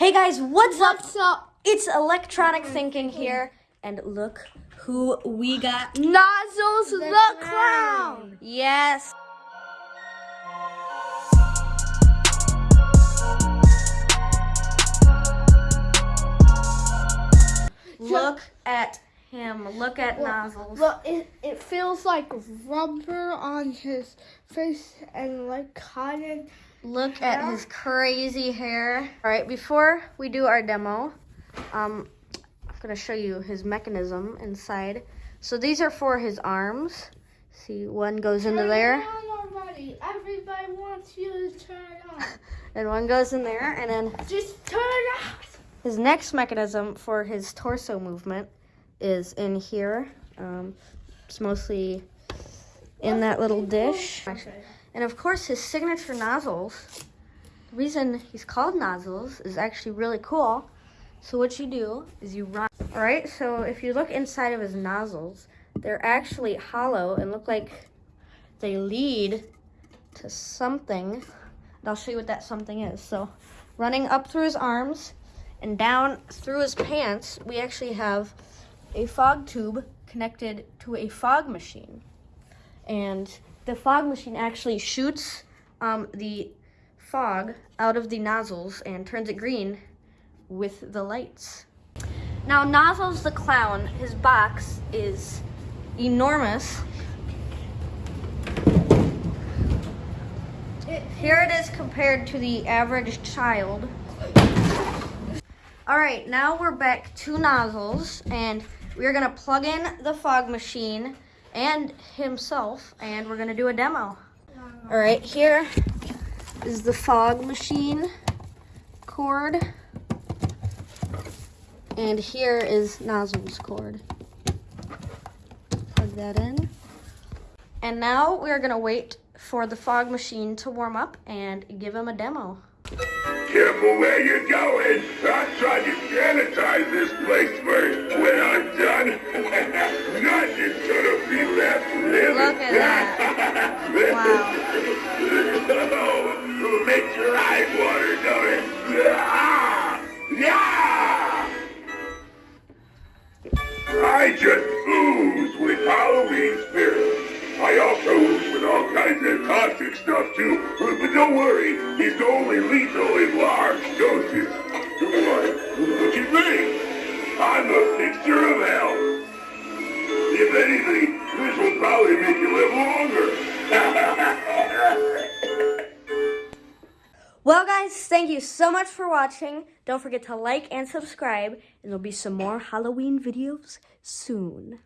Hey guys, what's up? What's up? It's electronic thinking here, and look who we got. Nozzles the, clown. Yes. Look at him. Look at nozzles. Look, it, it feels like rubber on his face and like cotton. Look at his crazy hair. All right, before we do our demo, um, I'm gonna show you his mechanism inside. So these are for his arms. See, one goes into there, Turn on already. Everybody wants you to turn on. and one goes in there, and then Just turn off. his next mechanism for his torso movement is in here. Um, it's mostly in that little dish. And of course, his signature nozzles. The reason he's called nozzles is actually really cool. So what you do is you run. All right. So if you look inside of his nozzles, they're actually hollow and look like they lead to something. And I'll show you what that something is. So running up through his arms and down through his pants, we actually have a fog tube connected to a fog machine. And the fog machine actually shoots um, the fog out of the nozzles and turns it green with the lights. Now, Nozzles the Clown, his box is enormous. Here it is compared to the average child. All right, now we're back to nozzles, and we're gonna plug in the fog machine and himself, and we're gonna do a demo. All right, here is the fog machine cord, and here is nozzles cord. Plug that in. And now we're gonna wait for the fog machine to warm up and give him a demo. Careful where you're going. I tried to sanitize this place first. When I'm just ooze with Halloween spirit. I also ooze with all kinds of caustic stuff too. But, don't worry, it's only lethal in large doses. Why, look at me. I'm a fixture of hell. If anything, this will probably make you live longer. Well, guys, thank you so much for watching. Don't forget to like and subscribe, and there'll be some more Halloween videos soon.